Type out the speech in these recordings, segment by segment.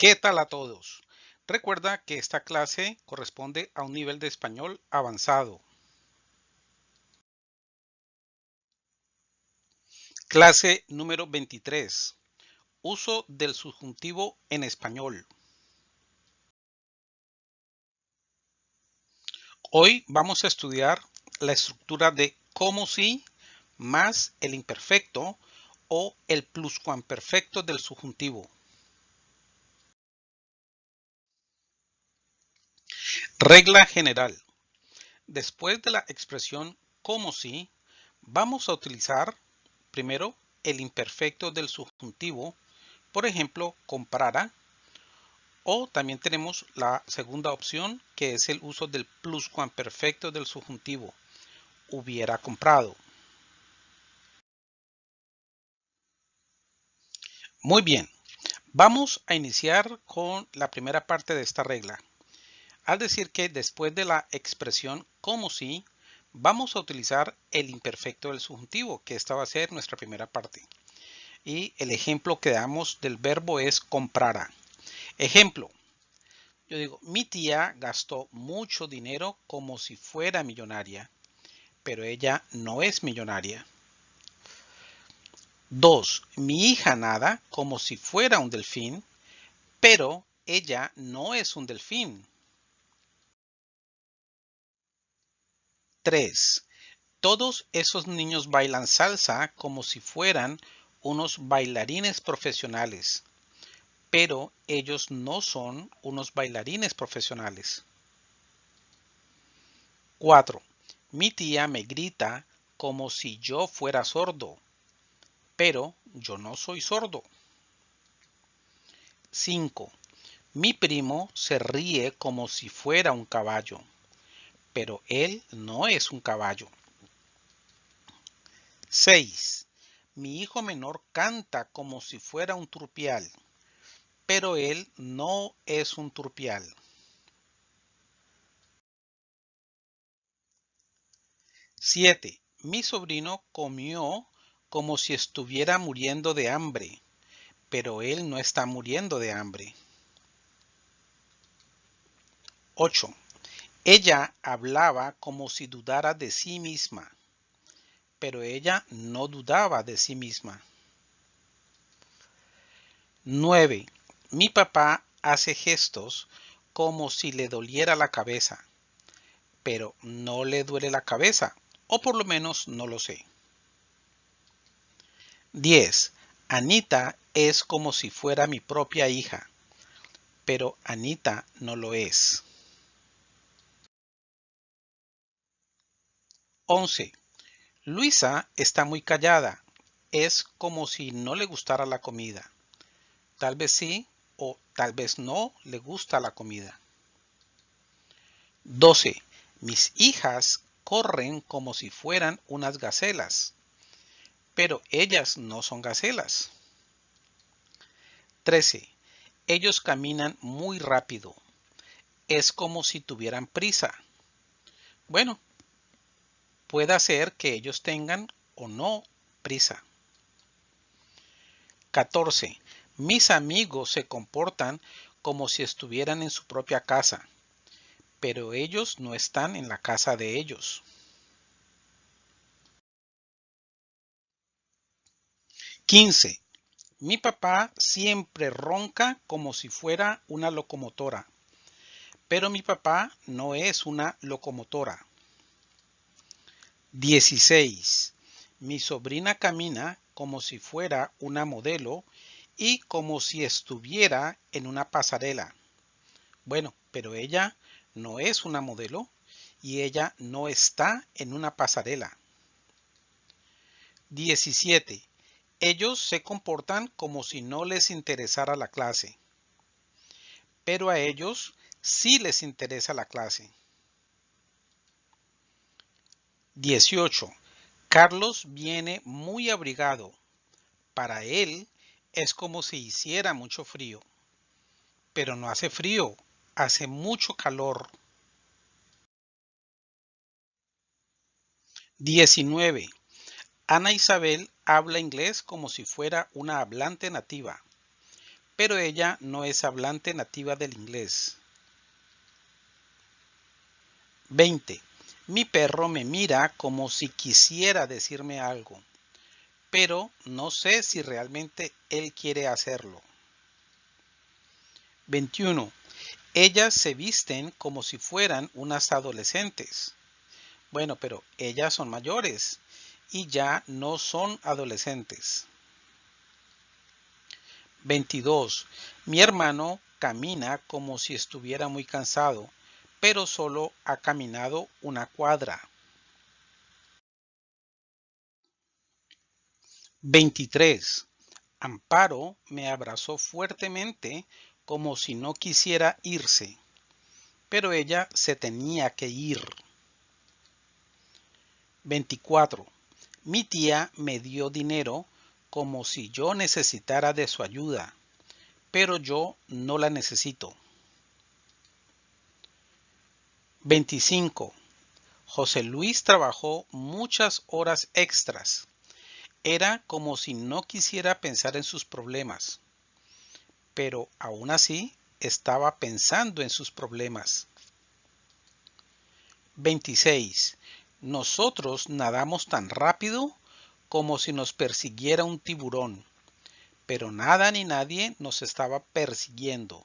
¿Qué tal a todos? Recuerda que esta clase corresponde a un nivel de español avanzado. Clase número 23. Uso del subjuntivo en español. Hoy vamos a estudiar la estructura de como si más el imperfecto o el pluscuamperfecto del subjuntivo. Regla general. Después de la expresión como si, vamos a utilizar primero el imperfecto del subjuntivo, por ejemplo, comprara, o también tenemos la segunda opción que es el uso del pluscuamperfecto del subjuntivo, hubiera comprado. Muy bien, vamos a iniciar con la primera parte de esta regla al decir que después de la expresión como si, vamos a utilizar el imperfecto del subjuntivo, que esta va a ser nuestra primera parte. Y el ejemplo que damos del verbo es comprará. Ejemplo, yo digo, mi tía gastó mucho dinero como si fuera millonaria, pero ella no es millonaria. 2. Mi hija nada como si fuera un delfín, pero ella no es un delfín. 3. Todos esos niños bailan salsa como si fueran unos bailarines profesionales, pero ellos no son unos bailarines profesionales. 4. Mi tía me grita como si yo fuera sordo, pero yo no soy sordo. 5. Mi primo se ríe como si fuera un caballo pero él no es un caballo. 6. Mi hijo menor canta como si fuera un turpial, pero él no es un turpial. 7. Mi sobrino comió como si estuviera muriendo de hambre, pero él no está muriendo de hambre. 8. Ella hablaba como si dudara de sí misma, pero ella no dudaba de sí misma. 9. Mi papá hace gestos como si le doliera la cabeza, pero no le duele la cabeza, o por lo menos no lo sé. 10. Anita es como si fuera mi propia hija, pero Anita no lo es. 11. Luisa está muy callada. Es como si no le gustara la comida. Tal vez sí o tal vez no le gusta la comida. 12. Mis hijas corren como si fueran unas gacelas, pero ellas no son gacelas. 13. Ellos caminan muy rápido. Es como si tuvieran prisa. Bueno, puede ser que ellos tengan o no prisa. 14. Mis amigos se comportan como si estuvieran en su propia casa, pero ellos no están en la casa de ellos. 15. Mi papá siempre ronca como si fuera una locomotora, pero mi papá no es una locomotora. 16. Mi sobrina camina como si fuera una modelo y como si estuviera en una pasarela. Bueno, pero ella no es una modelo y ella no está en una pasarela. 17. Ellos se comportan como si no les interesara la clase. Pero a ellos sí les interesa la clase. 18. Carlos viene muy abrigado. Para él es como si hiciera mucho frío. Pero no hace frío, hace mucho calor. 19. Ana Isabel habla inglés como si fuera una hablante nativa, pero ella no es hablante nativa del inglés. 20. Mi perro me mira como si quisiera decirme algo, pero no sé si realmente él quiere hacerlo. 21. Ellas se visten como si fueran unas adolescentes. Bueno, pero ellas son mayores y ya no son adolescentes. 22. Mi hermano camina como si estuviera muy cansado, pero solo ha caminado una cuadra. 23. Amparo me abrazó fuertemente como si no quisiera irse, pero ella se tenía que ir. 24. Mi tía me dio dinero como si yo necesitara de su ayuda, pero yo no la necesito. 25. José Luis trabajó muchas horas extras. Era como si no quisiera pensar en sus problemas pero aún así estaba pensando en sus problemas. 26. Nosotros nadamos tan rápido como si nos persiguiera un tiburón, pero nada ni nadie nos estaba persiguiendo.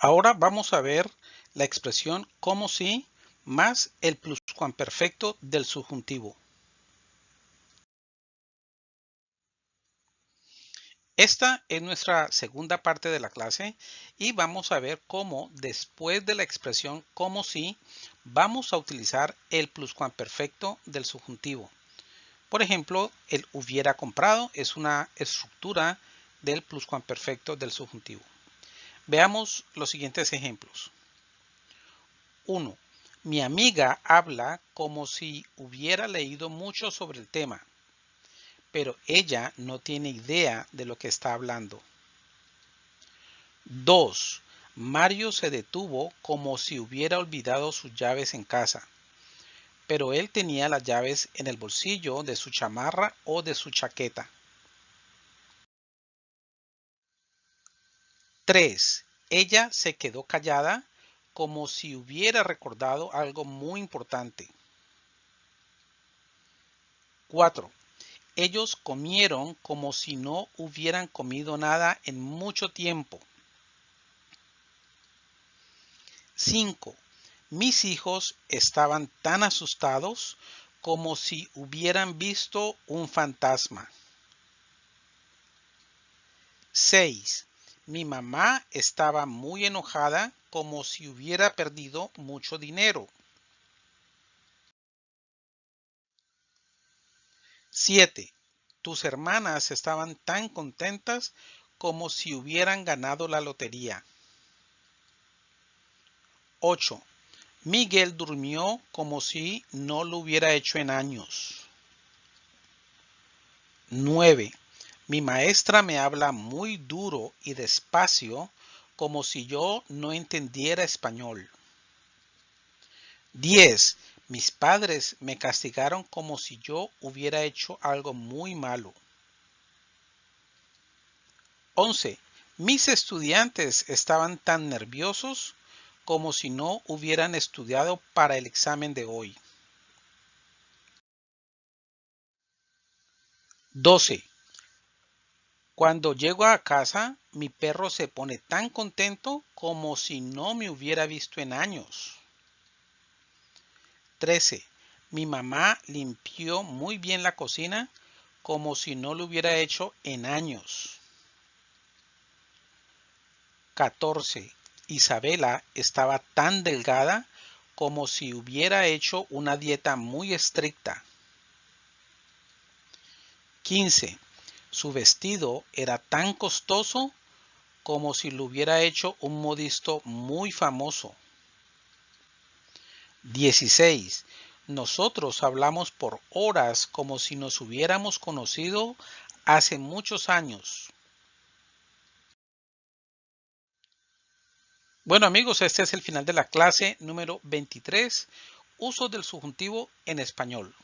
Ahora vamos a ver la expresión como si más el pluscuamperfecto del subjuntivo. Esta es nuestra segunda parte de la clase y vamos a ver cómo después de la expresión como si vamos a utilizar el pluscuamperfecto del subjuntivo. Por ejemplo, el hubiera comprado es una estructura del pluscuamperfecto del subjuntivo. Veamos los siguientes ejemplos. 1. Mi amiga habla como si hubiera leído mucho sobre el tema pero ella no tiene idea de lo que está hablando. 2. Mario se detuvo como si hubiera olvidado sus llaves en casa, pero él tenía las llaves en el bolsillo de su chamarra o de su chaqueta. 3. Ella se quedó callada como si hubiera recordado algo muy importante. 4. Ellos comieron como si no hubieran comido nada en mucho tiempo. 5. Mis hijos estaban tan asustados como si hubieran visto un fantasma. 6. Mi mamá estaba muy enojada como si hubiera perdido mucho dinero. 7. Tus hermanas estaban tan contentas como si hubieran ganado la lotería. 8. Miguel durmió como si no lo hubiera hecho en años. 9. Mi maestra me habla muy duro y despacio como si yo no entendiera español. 10. Mis padres me castigaron como si yo hubiera hecho algo muy malo. 11. Mis estudiantes estaban tan nerviosos como si no hubieran estudiado para el examen de hoy. 12. Cuando llego a casa, mi perro se pone tan contento como si no me hubiera visto en años. 13. Mi mamá limpió muy bien la cocina como si no lo hubiera hecho en años. 14. Isabela estaba tan delgada como si hubiera hecho una dieta muy estricta. 15. Su vestido era tan costoso como si lo hubiera hecho un modisto muy famoso. 16. Nosotros hablamos por horas como si nos hubiéramos conocido hace muchos años. Bueno amigos, este es el final de la clase número 23, uso del subjuntivo en español.